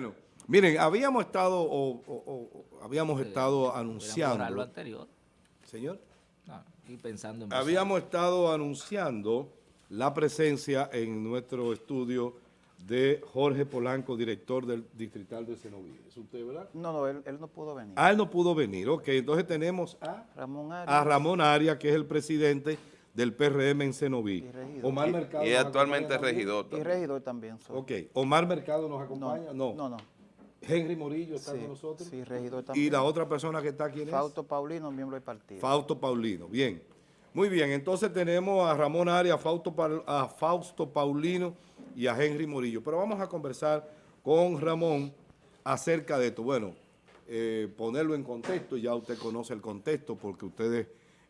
Bueno, miren, habíamos estado, o, o- o- habíamos estado anunciando. lo anterior. Señor. No, y pensando en Habíamos estado anunciando la presencia en nuestro estudio de Jorge Polanco, director del Distrital de Cenoví. ¿Es usted, verdad? No, no, él, él no pudo venir. Ah, él no pudo venir. Ok, entonces tenemos a, Ramón a Arias. Ramón Arias, que es el presidente del PRM en Cenoví. Y regidor. Omar Mercado. Y actualmente acompaña también. regidor. Y regidor también. soy. Ok, Omar Mercado nos No, acompaña. no, No, no. Henry Morillo está Sí, con nosotros. sí, regidor también. Y la otra persona que está aquí es Fausto Paulino, miembro del partido. Fausto Paulino. Bien. Muy bien, entonces tenemos a Ramón Arias, Fausto, a Fausto Paulino y a Henry Morillo. Pero vamos a conversar con Ramón acerca de esto. Bueno, eh, ponerlo en contexto, ya usted conoce el contexto porque ustedes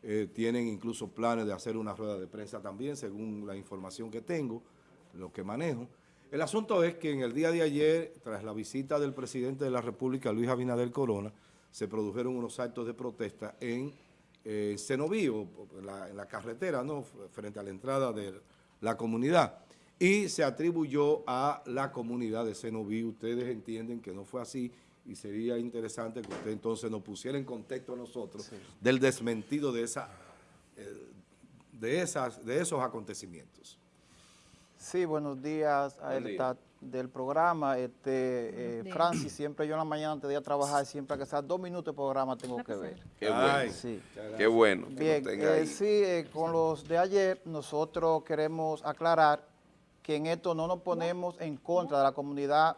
eh, tienen incluso planes de hacer una rueda de prensa también, según la información que tengo, lo que manejo. El asunto es que en el día de ayer, tras la visita del presidente de la República, Luis Abinader Corona, se produjeron unos actos de protesta en eh, en la, carretera, ¿no? Frente a la entrada de la comunidad. Y se atribuyó a la comunidad de Cenoví. Ustedes entienden que no fue así y sería interesante que usted entonces nos pusiera en contexto a nosotros del desmentido de, esa, eh, de, esas, de esos acontecimientos. Sí, buenos días a Buen día. del programa. Este, eh, Francis, siempre yo en la mañana antes de ir a trabajar, siempre que sea dos minutos de programa tengo que ver. Qué Ay, bueno. Sí. Qué bueno Bien, eh, sí, eh, con los de ayer nosotros queremos aclarar que en esto no nos ponemos en contra de la comunidad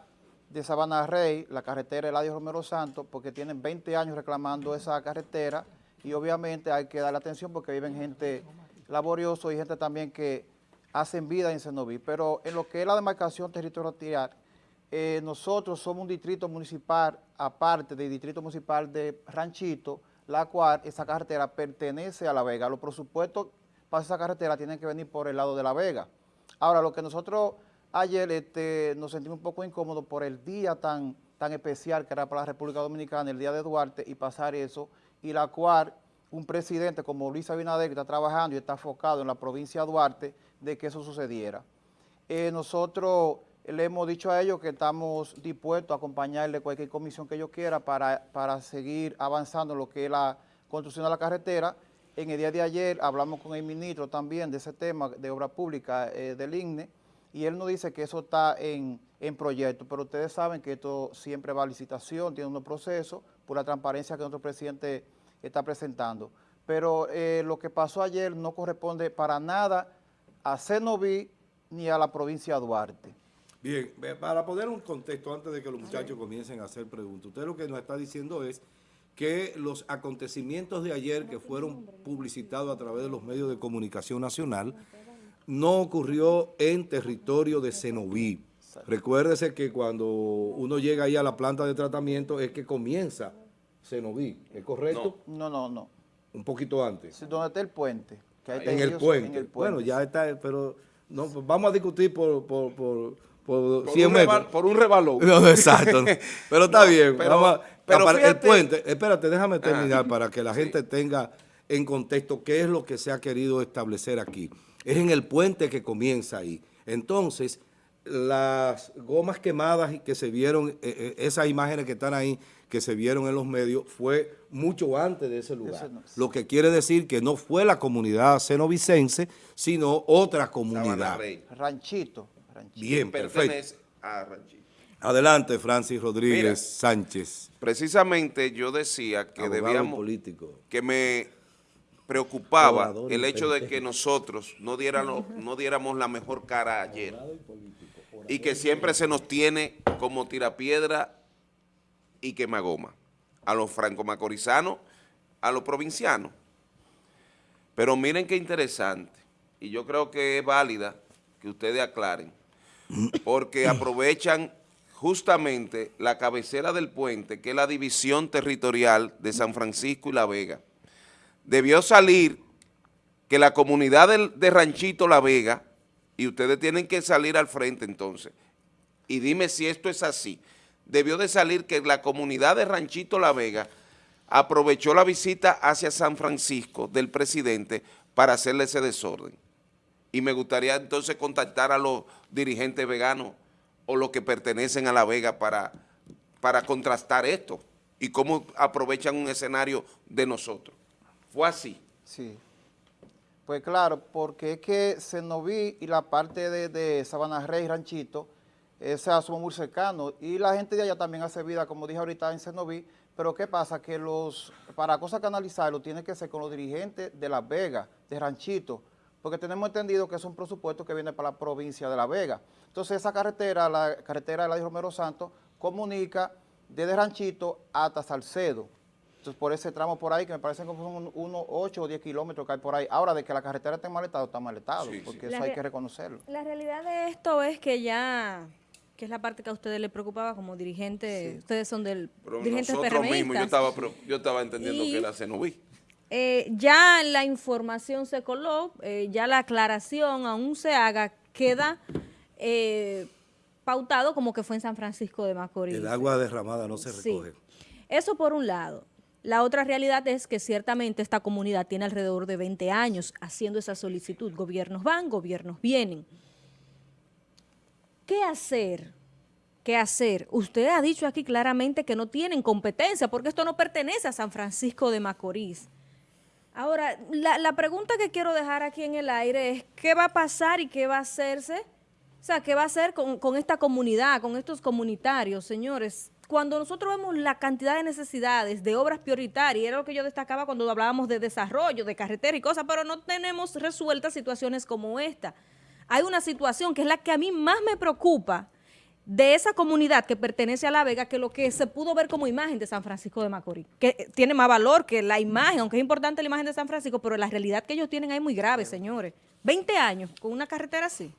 de Sabana Rey, la carretera Eladio Romero Santos, porque tienen 20 años reclamando esa carretera y obviamente hay que darle atención porque viven gente laboriosa y gente también que hacen vida en Cenoví. Pero en lo que es la demarcación territorial, eh, nosotros somos un distrito municipal, aparte del distrito municipal de Ranchito, la cual esa carretera pertenece a La Vega. Los presupuestos para esa carretera tienen que venir por el lado de La Vega. Ahora, lo que nosotros ayer este, nos sentimos un poco incómodos por el día tan, tan especial que era para la República Dominicana, el día de Duarte, y pasar eso, y la cual un presidente como Luis Abinader, está trabajando y está enfocado en la provincia de Duarte, de que eso sucediera. Eh, nosotros le hemos dicho a ellos que estamos dispuestos a acompañarle cualquier comisión que ellos quieran para, para seguir avanzando en lo que es la construcción de la carretera. En el día de ayer hablamos con el ministro también de ese tema de obra pública eh, del INE y él nos dice que eso está en, en proyecto, pero ustedes saben que esto siempre va a licitación, tiene unos procesos por la transparencia que nuestro presidente está presentando. Pero eh, lo que pasó ayer no corresponde para nada a Cenoví ni a la provincia de Duarte. Bien, para poner un contexto antes de que los muchachos comiencen a hacer preguntas, usted lo que nos está diciendo es que los acontecimientos de ayer que fueron publicitados a través de los medios de comunicación nacional no ocurrió en territorio de Cenoví. Recuérdese que cuando uno llega ahí a la planta de tratamiento es que comienza Cenoví, ¿es correcto? No, no, no. Un poquito antes. Sí, ¿Dónde está el puente? Que ahí está En el, puente. en el Bueno, ya está, pero no, pues vamos a discutir por, por, por, por Por 100 un, metros. reval- por un rebalón. No, exacto. Pero está bien. pero- vamos a- pero apar- el puente, espérate, déjame terminar Ah, para que la sí. gente tenga en contexto qué es lo que se ha querido establecer aquí. Es en el puente que comienza ahí. Entonces, las gomas quemadas y que se vieron, eh, eh, esas imágenes que están ahí, que se vieron en los medios, fue mucho antes de ese lugar. Lo que quiere decir que no fue la comunidad cenovicense, sino otra comunidad. Ranchito. Ranchito. Bien, perfecto. Pertenece a Ranchito. Adelante, Francis Rodríguez Mira. Sánchez. Precisamente yo decía que abogado debíamos, político. que me preocupaba el hecho de que nosotros no diéramos, no diéramos la mejor cara ayer. Y que siempre se nos tiene como tirapiedra y quemagoma. A los franco-macorizanos, a los provincianos. Pero miren qué interesante, y yo creo que es válida que ustedes aclaren, porque aprovechan justamente la cabecera del puente, que es la división territorial de San Francisco y La Vega. Debió salir que la comunidad de Ranchito La Vega, y ustedes tienen que salir al frente entonces, y dime si esto es así, debió de salir que la comunidad de Ranchito La Vega aprovechó la visita hacia San Francisco del presidente para hacerle ese desorden. Y me gustaría entonces contactar a los dirigentes veganos o los que pertenecen a La Vega para, para contrastar esto y cómo aprovechan un escenario de nosotros. Fue así. Sí. Pues claro, porque es que Senoví y la parte de, de Sabana Rey, Ranchito, esa somos muy cercanos. Y la gente de allá también hace vida, como dije ahorita, en Senoví. Pero ¿qué pasa? Que los para cosas canalizarlo tiene que ser con los dirigentes de Las Vegas, de Ranchito, porque tenemos entendido que es un presupuesto que viene para la provincia de La Vega. Entonces esa carretera, la carretera de la Romero Santos, comunica desde Ranchito hasta Salcedo. Entonces por ese tramo por ahí, que me parecen como son unos 8 o 10 kilómetros que hay por ahí. Ahora, de que la carretera esté mal estado, está mal estado, Sí, sí. porque eso hay que reconocerlo. La realidad de esto es que ya, que es la parte que a ustedes les preocupaba como dirigente, Sí. ustedes son del Pero dirigentes nosotros mismos, yo estaba, pro- yo estaba entendiendo Y- que era Cenoví. Eh, ya la información se coló, eh, ya la aclaración aún se haga, queda eh, pautado como que fue en San Francisco de Macorís. El agua derramada no se Sí. recoge. Eso por un lado. La otra realidad es que ciertamente esta comunidad tiene alrededor de 20 años haciendo esa solicitud. Gobiernos van, gobiernos vienen. ¿Qué hacer? ¿Qué hacer? Usted ha dicho aquí claramente que no tienen competencia porque esto no pertenece a San Francisco de Macorís. Ahora, la, pregunta que quiero dejar aquí en el aire es ¿qué va a pasar y qué va a hacerse? O sea, ¿qué va a hacer con esta comunidad, con estos comunitarios, señores? Cuando nosotros vemos la cantidad de necesidades, de obras prioritarias, era lo que yo destacaba cuando hablábamos de desarrollo, de carretera y cosas, pero no tenemos resueltas situaciones como esta. Hay una situación que es la que a mí más me preocupa de esa comunidad que pertenece a La Vega que lo que se pudo ver como imagen de San Francisco de Macorís, que tiene más valor que la imagen, aunque es importante la imagen de San Francisco, pero la realidad que ellos tienen ahí es muy grave, señores. 20 años con una carretera así.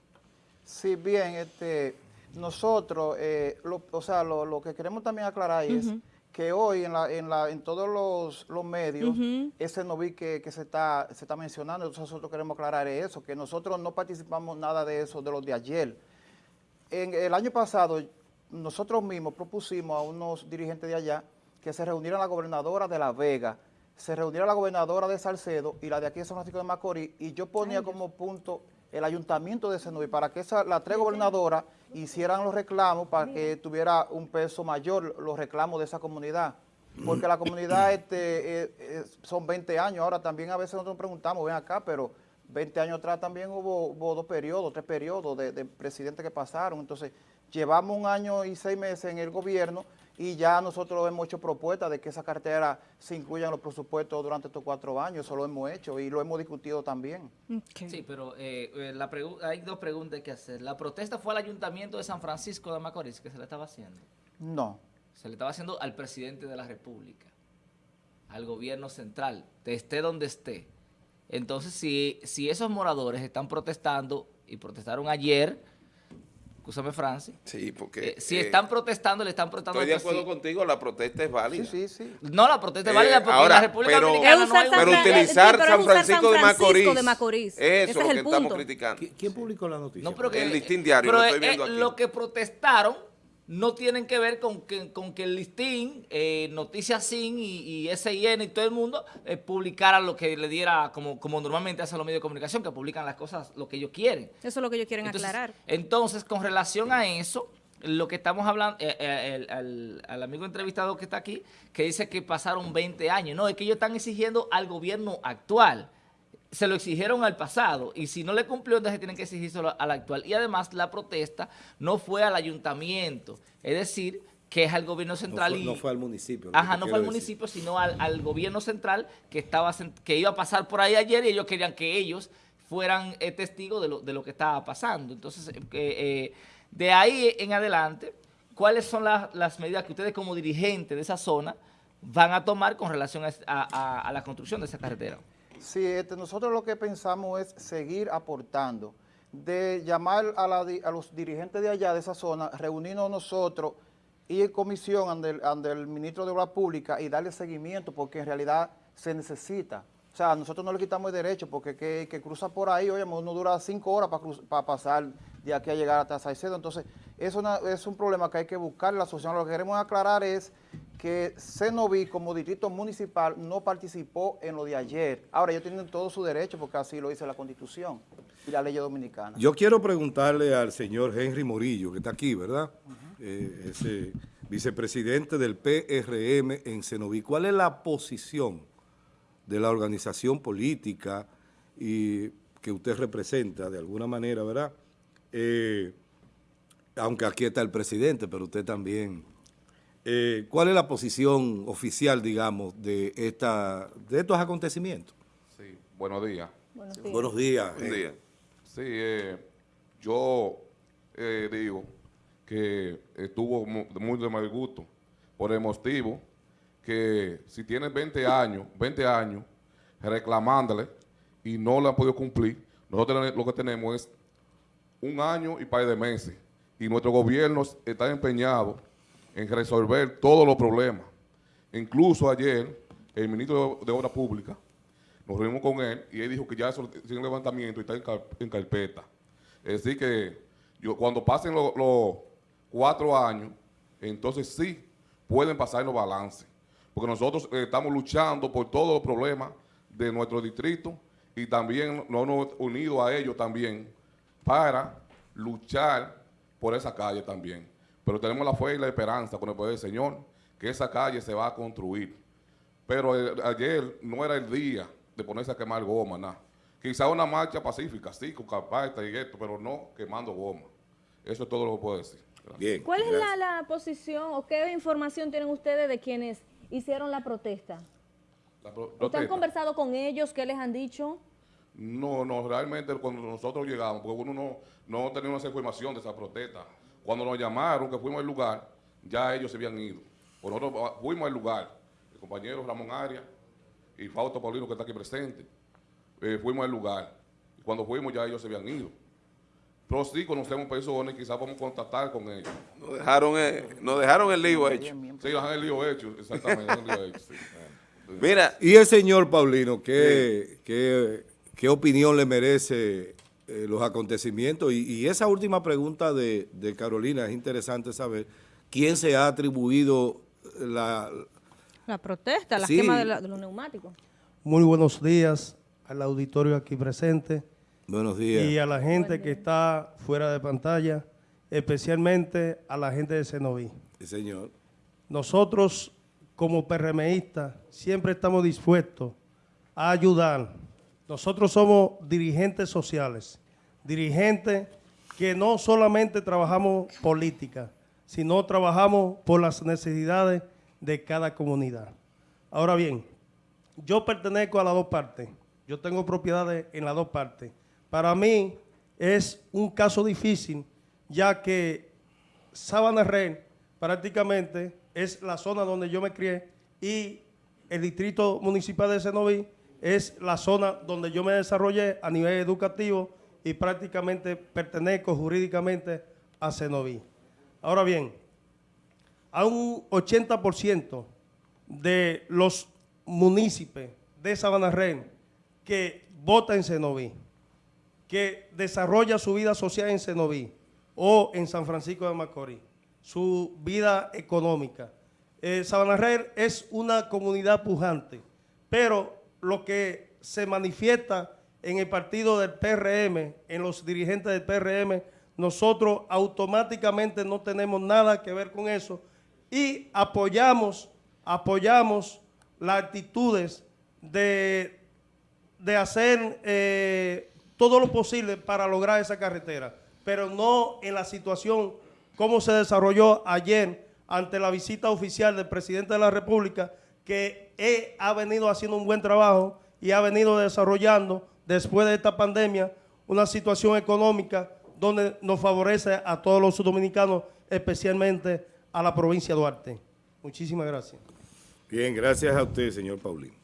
Sí, bien, este, nosotros, eh, lo- o sea, lo, lo que queremos también aclarar es que hoy en, la, en, la, en todos los, los medios, ese no vi que, que se, está, se está mencionando, entonces nosotros queremos aclarar eso, que nosotros no participamos nada de eso, de los de ayer. En el año pasado, nosotros mismos propusimos a unos dirigentes de allá que se reunieran la gobernadora de La Vega, se reuniera la gobernadora de Salcedo y la de aquí de San Francisco de Macorís, y yo ponía como punto el ayuntamiento de Senoví para que esa, las tres gobernadoras hicieran los reclamos para que tuviera un peso mayor los reclamos de esa comunidad. Porque la comunidad este, eh, eh, son 20 años, ahora también a veces nosotros nos preguntamos, ven acá, pero 20 años atrás también hubo, hubo dos periodos, tres periodos de, de presidentes que pasaron. Entonces, llevamos un año y seis meses en el gobierno y ya nosotros hemos hecho propuestas de que esa cartera se incluya en los presupuestos durante estos cuatro años. Eso lo hemos hecho y lo hemos discutido también. Sí, pero eh, eh, la hay dos preguntas que hacer. La protesta fue al ayuntamiento de San Francisco de Macorís que se le estaba haciendo. No. Se le estaba haciendo al presidente de la República, al gobierno central, de esté donde esté. Entonces, si, si esos moradores están protestando y protestaron ayer, escúchame Francis, Sí, porque... eh, si eh, están protestando, le están protestando Estoy de acuerdo presi- contigo, la protesta es válida. Sí, sí, sí. No, la protesta es Eh, válida porque ahora, en la República pero- Dominicana no hay Pero utilizar sí, pero San Francisco, San de Francisco Macorís, de Macorís. eso Ese es es lo el que estamos punto. criticando. ¿Qui- ¿Quién publicó la noticia? No, pero que, El listín diario, pero, lo estoy eh, viendo eh, aquí. Lo que protestaron no tienen que ver con que, con que el listín, eh, Noticias Sin y, y SIN y todo el mundo eh, publicaran lo que le diera, como, como normalmente hacen los medios de comunicación, que publican las cosas lo que ellos quieren. Eso es lo que ellos quieren Entonces, aclarar. Entonces, con relación a eso, lo que estamos hablando, eh, eh, el- al, al amigo entrevistado que está aquí, que dice que pasaron 20 años. No, es que ellos están exigiendo al gobierno actual. Se lo exigieron al pasado y si no le cumplió, entonces tienen que exigírselo al actual. Y además, la protesta no fue al ayuntamiento, es decir, que es al gobierno No central fue, y... no fue al municipio. Ajá, no fue al decir. municipio, sino al, al gobierno central que estaba que iba a pasar por ahí ayer y ellos querían que ellos fueran eh, testigos de lo, de lo que estaba pasando. Entonces, eh, eh, de ahí en adelante, ¿cuáles son las, las medidas que ustedes como dirigentes de esa zona van a tomar con relación a- a- a la construcción de esa carretera? Sí, este, nosotros lo que pensamos es seguir aportando, de llamar a, la los dirigentes de allá, de esa zona, reunirnos nosotros y en comisión ante el, ministro de Obras Públicas y darle seguimiento, porque en realidad se necesita. O sea, nosotros no le quitamos el derecho, porque que, que cruza por ahí, oye, uno dura cinco horas para pasar de aquí a llegar hasta Salcedo. Entonces, es, es un problema que hay que buscar la solución. Lo que queremos aclarar es que Cenoví como distrito municipal no participó en lo de ayer. Ahora ellos tienen todo su derecho porque así lo dice la Constitución. y la ley dominicana. Yo quiero preguntarle al señor Henry Morillo, que está aquí, ¿verdad? Eh, ese vicepresidente del PRM en Cenoví. ¿Cuál es la posición de la organización política y que usted representa de alguna manera, ¿verdad? Eh, aunque aquí está el presidente, pero usted también. Eh, ¿Cuál es la posición oficial, digamos, de, esta, de estos acontecimientos? Sí, buenos días. Buenos días. Buenos días. Un día. Sí, eh, yo eh, digo que estuvo mu- muy de mal gusto por el motivo que si tienes 20 años, 20 años reclamándole y no le han podido cumplir, nosotros lo que tenemos es un año y par de meses y nuestro gobierno está empeñado en resolver todos los problemas. Incluso ayer el ministro de, Obras Públicas nos reunimos con él y él dijo que ya eso tiene levantamiento y está en, car- en carpeta. Es decir que yo, cuando pasen lo- los cuatro años, entonces sí pueden pasar los balances. Porque nosotros eh, estamos luchando por todos los problemas de nuestro distrito y también nos hemos unido a ellos también para luchar por esa calle también. Pero tenemos la fe y la esperanza con el poder del Señor que esa calle se va a construir. Pero ayer no era el día de ponerse a quemar goma, nada. Quizá una marcha pacífica, sí, con carpeta y esto, pero no quemando goma. Eso es todo lo que puedo decir. Gracias. Bien. ¿Cuál es la, la posición o qué información tienen ustedes de quienes hicieron la protesta? La pro- ¿Ustedes han conversado con ellos? ¿Qué les han dicho? No, no, realmente cuando nosotros llegamos, porque uno no, no teníamos esa información de esa protesta. Cuando nos llamaron, que fuimos al lugar, ya ellos se habían ido. Pues nosotros ah, fuimos al lugar, el compañero Ramón Arias y Fausto Paulino, que está aquí presente, eh, fuimos al lugar. Y cuando fuimos, ya ellos se habían ido. Pero sí conocemos personas y quizás vamos a contactar con ellos. Nos dejaron, eh, nos dejaron el lío hecho. Sí, nos han el lío hecho, exactamente, han el lío hecho, sí. Mira, Y el señor Paulino, ¿qué, qué, qué opinión le merece eh, los acontecimientos? Y, y esa última pregunta de, de Carolina, es interesante saber quién se ha atribuido la... La protesta, la Sí. quema de, la- de los neumáticos. Muy buenos días al auditorio aquí presente Buenos y días. a la gente que está fuera de pantalla, especialmente a la gente de Cenoví. Sí, señor. Nosotros, como PRMistas, siempre estamos dispuestos a ayudar. Nosotros somos dirigentes sociales, dirigentes que no solamente trabajamos política, sino trabajamos por las necesidades de cada comunidad. Ahora bien, yo pertenezco a las dos partes. Yo tengo propiedades en las dos partes. Para mí es un caso difícil, ya que Sabana prácticamente es la zona donde yo me crié y el distrito municipal de Cenoví es la zona donde yo me desarrollé a nivel educativo y prácticamente pertenezco jurídicamente a Cenoví. Ahora bien, a un 80% de los municipios de Sabana que vota en Cenoví, que desarrolla su vida social en Cenoví o en San Francisco de Macorís, su vida económica. Eh, Sabana es una comunidad pujante, pero lo que se manifiesta en el partido del PRM, en los dirigentes del PRM, nosotros automáticamente no tenemos nada que ver con eso y apoyamos, apoyamos las actitudes de de hacer eh, todo lo posible para lograr esa carretera, pero no en la situación como se desarrolló ayer ante la visita oficial del presidente de la República, que él ha venido haciendo un buen trabajo y ha venido desarrollando después de esta pandemia una situación económica donde nos favorece a todos los dominicanos, especialmente a la provincia de Duarte. Muchísimas gracias. Bien, gracias a usted, señor Paulino.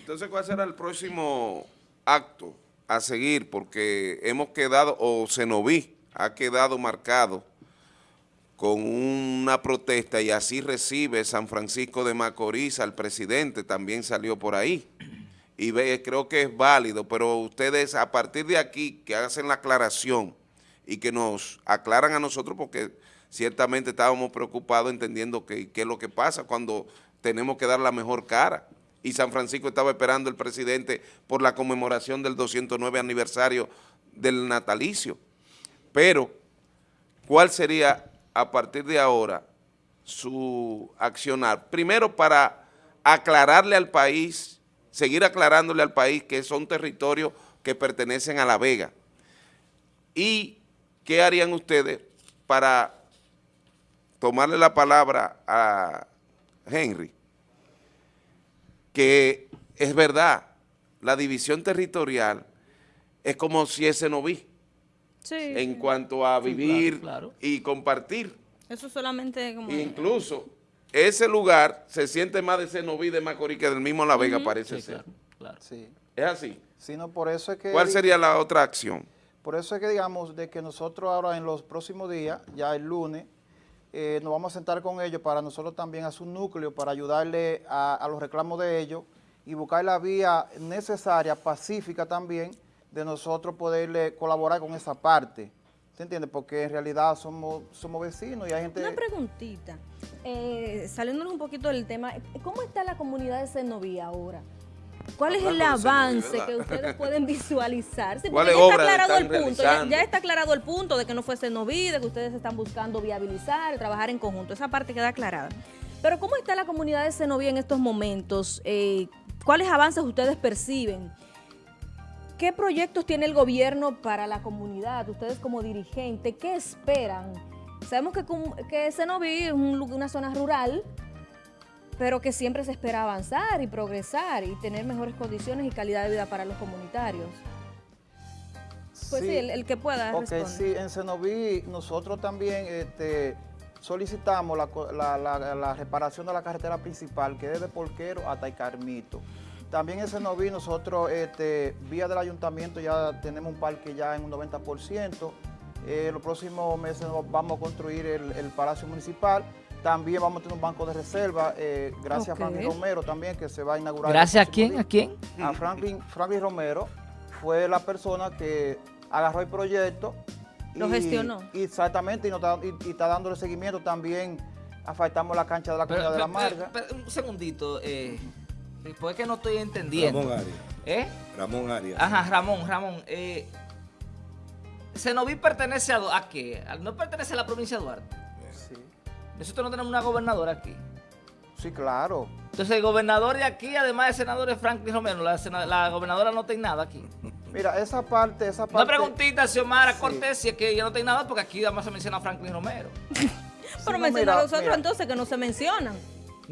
entonces, ¿cuál será el próximo acto a seguir? Porque hemos quedado, o Cenoví ha quedado marcado con una protesta y así recibe San Francisco de Macorís al presidente, también salió por ahí. Y ve, creo que es válido, pero ustedes a partir de aquí que hacen la aclaración y que nos aclaran a nosotros porque ciertamente estábamos preocupados entendiendo qué es lo que pasa cuando tenemos que dar la mejor cara. Y San Francisco estaba esperando el presidente por la conmemoración del 209 aniversario del natalicio. Pero, ¿cuál sería a partir de ahora su accionar? Primero, para aclararle al país, seguir aclarándole al país que son territorios que pertenecen a La Vega. ¿Y qué harían ustedes para tomarle la palabra a Henry? Que es verdad, la división territorial es como si ese no vi Sí. en cuanto a vivir claro, claro. y compartir. Eso solamente como... Incluso ese lugar se siente más de Cenoví de Macorís que del mismo La Vega, parece Sí, ser. claro, claro. Sí. Es así. Sino por eso es que... ¿Cuál sería la otra acción? Por eso es que digamos de que nosotros ahora en los próximos días, ya el lunes, eh, nos vamos a sentar con ellos para nosotros también hacer un núcleo para ayudarle a, a los reclamos de ellos y buscar la vía necesaria, pacífica también, de nosotros poderle colaborar con esa parte. ¿Se entiende? Porque en realidad somos, somos vecinos y hay gente... Una preguntita, eh, saliéndonos un poquito del tema, ¿cómo está la comunidad de Senoví ahora? ¿Cuál es el avance que ustedes pueden visualizar? Sí, porque ¿Cuáles ya está aclarado el punto, ya, está aclarado el punto de que no fue Senoví, de que ustedes están buscando viabilizar, trabajar en conjunto, esa parte queda aclarada. Pero ¿cómo está la comunidad de Senoví en estos momentos? Eh, ¿Cuáles avances ustedes perciben? ¿Qué proyectos tiene el gobierno para la comunidad? Ustedes como dirigente, ¿qué esperan? Sabemos que, que Senoví es un una zona rural, pero que siempre se espera avanzar y progresar y tener mejores condiciones y calidad de vida para los comunitarios. Pues sí, el, el que pueda Ok, sí, en Cenoví nosotros también este, solicitamos la, la- la- la reparación de la carretera principal que es de Porquero hasta Carmito. También en Cenoví nosotros, este, vía del ayuntamiento, ya tenemos un parque ya en un 90%. Eh, los próximos meses vamos a construir el, el Palacio Municipal. También vamos a tener un banco de reserva, eh, gracias a Franklin Romero también, que se va a inaugurar. Gracias a quién, día a quién. a Franklin, Franklin Romero fue la persona que agarró el proyecto. Lo gestionó. exactamente, y, nos está, y- y está dándole seguimiento también. Afectamos la cancha de la Pero, comunidad de la Marga. pero, pero, un segundito, eh, pues es que no estoy entendiendo. Ramón Arias. ¿Eh? Ramón Arias. Ajá, Ramón, Ramón. Eh, Cenoví pertenece a, a qué? ¿A- ¿No pertenece a la provincia de Duarte? Sí. Nosotros no tenemos una gobernadora aquí. Sí, claro. Entonces el gobernador de aquí, además de senador, es Franklin Romero. La, sena- la gobernadora no en nada aquí. Mira, esa parte, esa parte. Una preguntita, Xiomara Sí. Cortés, si es que ella no en nada, porque aquí además se menciona a Franklin Romero. Sí, Pero no, mencionar a los otros mira. entonces que no se mencionan.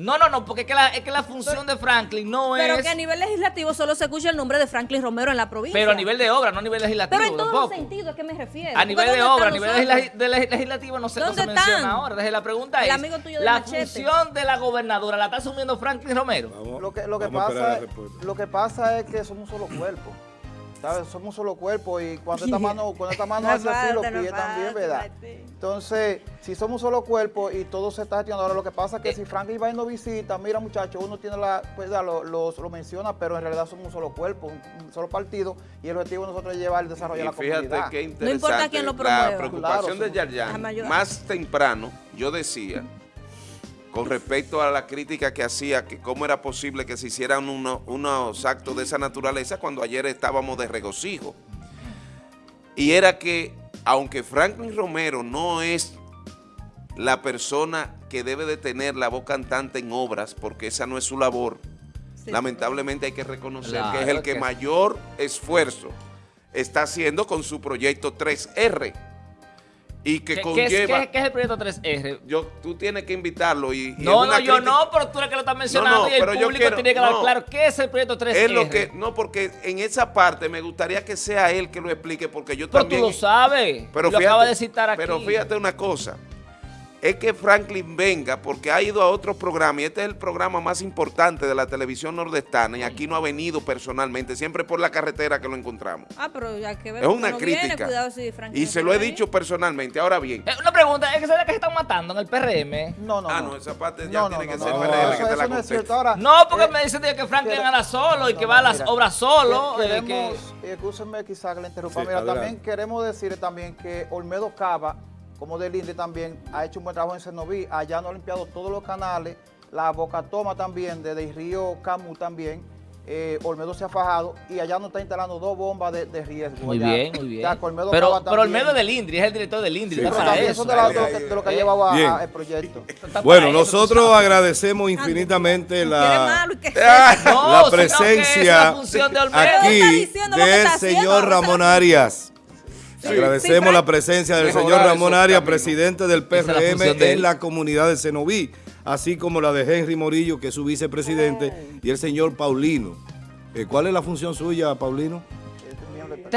No, no, no, porque es que la, es que la función de Franklin no Pero es... que a nivel legislativo solo se escucha el nombre de Franklin Romero en la provincia. Pero a nivel de obra, no a nivel legislativo Pero en todos los sentidos, ¿a qué me refiero? A nivel de ¿dónde obra, a nivel de leg- legislativo no se, no se ¿Dónde menciona ahora. Entonces la pregunta El es, amigo tuyo de la Machete. función de la gobernadora la está asumiendo Franklin Romero. Vamos, Lo que, lo que pasa, lo que pasa es que somos un solo cuerpo. ¿Sabes? Somos un solo cuerpo y cuando esta mano, cuando esta mano No hace así, los no pies también, ¿verdad? Entonces, si somos un solo cuerpo y todo se está gestionando, ahora lo que pasa es que Eh. si Franklin va y nos visita, mira muchachos, uno tiene la, pues ya lo, lo- lo menciona, pero en realidad somos un solo cuerpo, un, un solo partido y el objetivo de nosotros es llevar el desarrollo de la fíjate comunidad. qué interesante. importa quién lo La promueva. preocupación Claro, de Yarjan, más temprano, yo decía, con respecto a la crítica que hacía, que cómo era posible que se hicieran uno- unos actos de esa naturaleza cuando ayer estábamos de regocijo. Y era que, aunque Franklin Romero no es la persona que debe de tener la voz cantante en obras, porque esa no es su labor, Sí. lamentablemente hay que reconocer Claro que es el que, que mayor esfuerzo está haciendo con su proyecto 3R y que ¿Qué, qué es, conlleva... qué- es el proyecto 3R? Yo, tú tienes que invitarlo y... y No, no, yo crítica- no, pero tú eres que lo estás mencionando no, y el pero yo público quiero- tiene que dar no. claro qué es el proyecto 3R. Es lo que... No, porque en esa parte me gustaría que sea él que lo explique porque yo Pero también... tú lo sabes. Pero lo fíjate, acaba de citar aquí. Pero fíjate una cosa, es que Franklin venga porque ha ido a otros programas y este es el programa más importante de la televisión nordestana y aquí no ha venido personalmente, siempre por la carretera que lo encontramos. Ah, pero ya que ver Es una no viene, crítica. cuidado si Franklin y se lo he dicho personalmente. Ahora bien, Eh, una pregunta, ¿es que que se están matando en el PRM? No, no, ah, no. no, esa parte ya No, tiene no, que no, ser no, PRM eso- que te la no es cierto. conteste. Ahora, No, porque eh, me dicen que Franklin anda solo y que no, va a las mira, obras solo. que- eh, que- Queremos, eh, escúchenme quizá que le interrumpa. Sí, Mira, adelante. también queremos decir también que Olmedo Cava, como del INDE también, ha hecho un buen trabajo en Cenoví. Allá no ha limpiado todos los canales, la boca toma también, desde el río Camu también. eh, Olmedo se ha fajado y allá nos está instalando dos bombas de, de riesgo. Muy allá. bien, muy bien. Ya, que Olmedo pero pero. Olmedo del INDRI, es el director del INDRI. Sí, está Pero para también eso. de, la- de de lo que ha llevado el proyecto. Bueno, eso, nosotros agradecemos infinitamente la, No, la presencia aquí del señor Ramón. Arias. Sí, Agradecemos la presencia del Mejorar señor Ramón Arias, presidente del Esa es la PRM de en la comunidad de Cenoví, así como la de Henry Morillo, que es su vicepresidente, y el señor Paulino. Eh, ¿Cuál es la función suya, Paulino?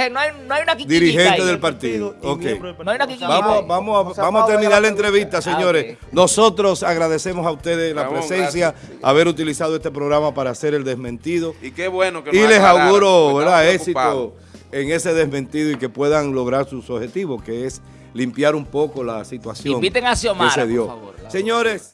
No hay, no hay una Dirigente ahí. del partido. y Ok. miembro del No hay una. Vamos, vamos, a, vamos terminar la la entrevista, Ah, señores. Nosotros agradecemos a ustedes la Ramón, presencia, gracias. haber utilizado este programa para hacer el desmentido. Y qué bueno que Y les aclararon, auguro éxito en ese desmentido y que puedan lograr sus objetivos, que es limpiar un poco la situación Inviten a Xiomara, que se por favor, Señores.